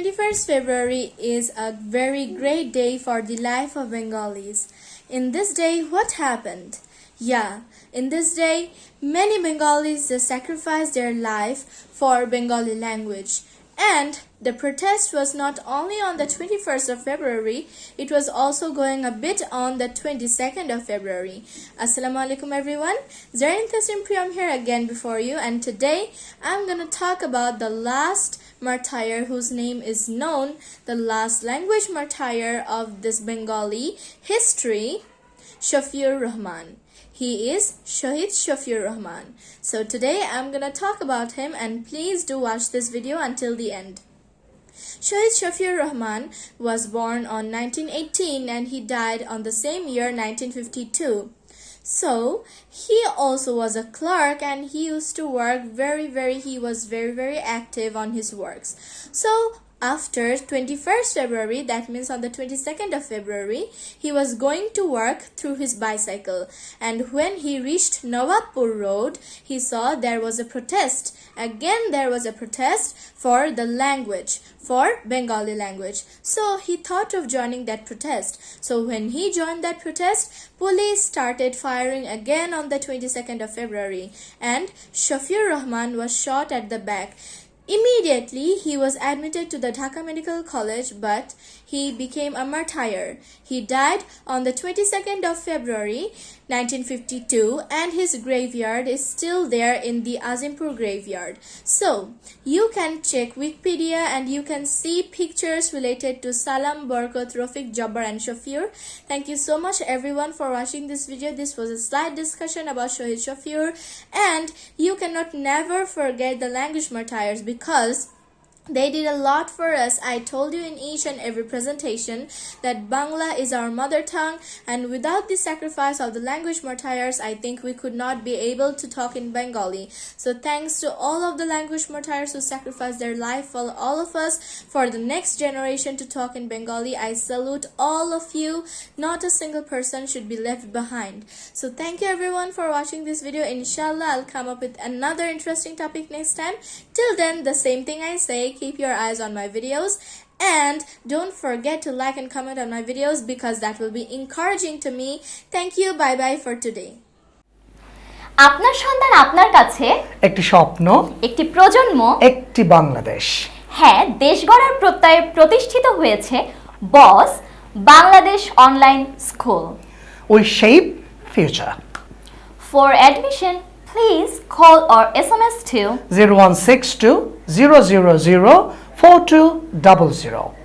21st February is a very great day for the life of Bengalis. In this day, what happened? Yeah, in this day, many Bengalis sacrificed their life for Bengali language. And the protest was not only on the 21st of February, it was also going a bit on the 22nd of February. Assalamu alaikum everyone. Zarin Tasim Priyam here again before you and today I'm gonna talk about the last martyr whose name is known, the last language martyr of this Bengali history, Shafiur Rahman. He is Shahid Shafiur Rahman. So today I'm gonna talk about him and please do watch this video until the end. Shahid Shafiur Rahman was born on 1918 and he died on the same year 1952. So he also was a clerk and he used to work very very he was very very active on his works. So after 21st February, that means on the 22nd of February, he was going to work through his bicycle. And when he reached Nawabpur Road, he saw there was a protest. Again, there was a protest for the language, for Bengali language. So he thought of joining that protest. So when he joined that protest, police started firing again on the 22nd of February. And Shafir Rahman was shot at the back. Immediately, he was admitted to the Dhaka Medical College, but he became a martyr. He died on the 22nd of February 1952 and his graveyard is still there in the Azimpur graveyard. So, you can check Wikipedia and you can see pictures related to Salam, Barkat, Rafiq, Jabbar and Shafir. Thank you so much everyone for watching this video. This was a slight discussion about Shahid Shafir and you cannot never forget the language martyrs because they did a lot for us. I told you in each and every presentation that Bangla is our mother tongue and without the sacrifice of the language martyrs, I think we could not be able to talk in Bengali. So thanks to all of the language martyrs who sacrificed their life for all of us for the next generation to talk in Bengali. I salute all of you. Not a single person should be left behind. So thank you everyone for watching this video. Inshallah, I'll come up with another interesting topic next time. Till then, the same thing I say, keep your eyes on my videos and don't forget to like and comment on my videos because that will be encouraging to me. Thank you. Bye bye for today. আপনার সন্তান আপনার কাছে একটি স্বপ্ন একটি প্রজন্ম একটি বাংলাদেশ হ্যাঁ দেশ গড়ার প্রত্যয়ে প্রতিষ্ঠিত হয়েছে boss Bangladesh online school we shape future for admission please call or SMS to 0162 000 4200.